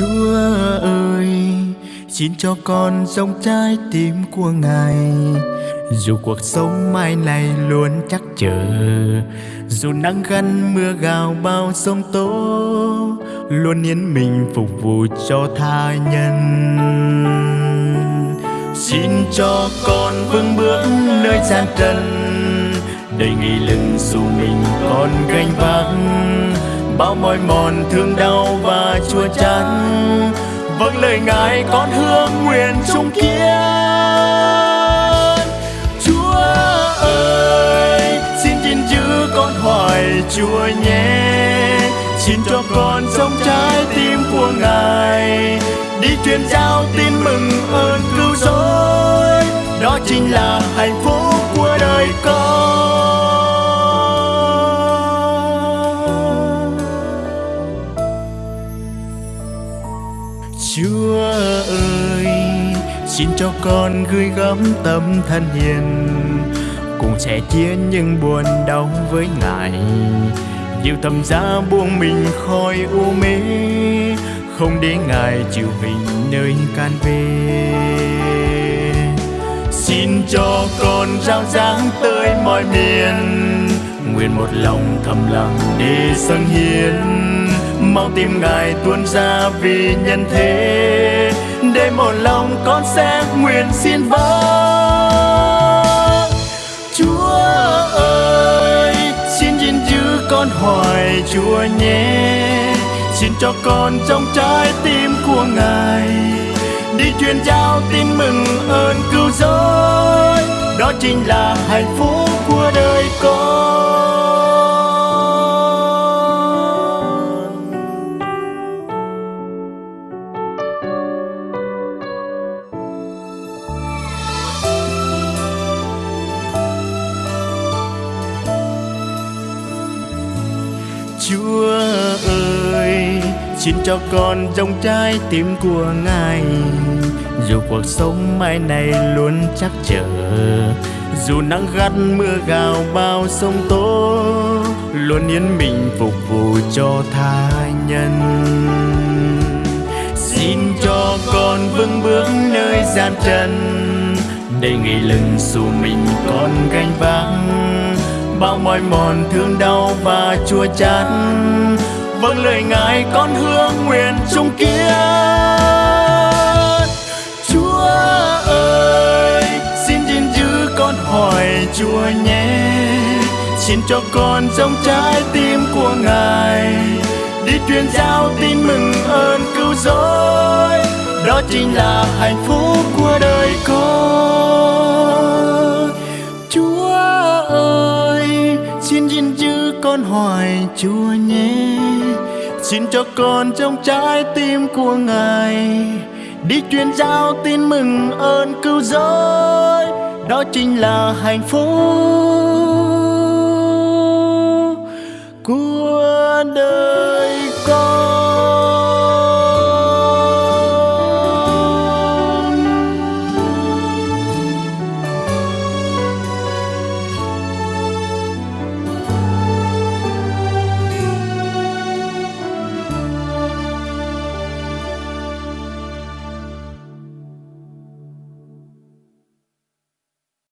Chúa ơi, Xin cho con giống trái tim của Ngài. Dù cuộc sống mai này luôn chắc chờ Dù nắng gắt mưa gào bao sông tố Luôn yên mình phục vụ cho tha nhân. Xin cho con vững bước nơi gian trần Đầy nghị lực dù mình còn gánh vác. Bao mỏi mòn, thương đau và chua chán. Vâng lời Ngài con hương nguyện chung kiên Chúa ơi, xin gìn giữ con hỏi Chúa nhé. Xin cho con sống trái tim của Ngài. Đi truyền giao tin mừng ơn cứu rỗi. Đó chính là hạnh phúc Xin cho con gửi gắm tâm thân hiền. Cùng sẻ chia những buồn đau với Ngài. Nhiều thầm giá buông mình khỏi u mê, Không để Ngài chịu hình nơi can về Xin cho con rao giáng tới mọi miền, Nguyện một lòng thầm lặng để dâng hiến. Mau tìm Ngài tuôn ra vì nhân thế đây một lòng con sẽ nguyện xin vâng Chúa ơi, Xin gìn giữ con hỏi Chúa nhé. Xin cho con trong trái tim của Ngài Đi truyền giao tin mừng ơn cứu rỗi. Đó chính là hạnh phúc Chúa ơi, Xin cho con trong trái tim của Ngài. Dù cuộc sống mai này luôn chắc chờ Dù nắng gắt mưa gào bao sông tố, Luôn yên mình phục vụ cho tha nhân. Xin cho con vững bước nơi gian trần, Để nghỉ lưng dù mình còn gánh vác bao mỏi mòn, thương đau và chua chát. Vâng lời ngài con hương nguyện chung kia chúa ơi, xin gìn giữ con hỏi chúa nhé. Xin cho con trong trái tim của ngài. Đi truyền giao tin mừng ơn cứu rỗi. Đó chính là hạnh phúc của đời con. Hỏi chúa nhé. Xin cho con trong trái tim của ngài đi truyền giao tin mừng ơn cứu rỗi. Đó chính là hạnh phúc của đời.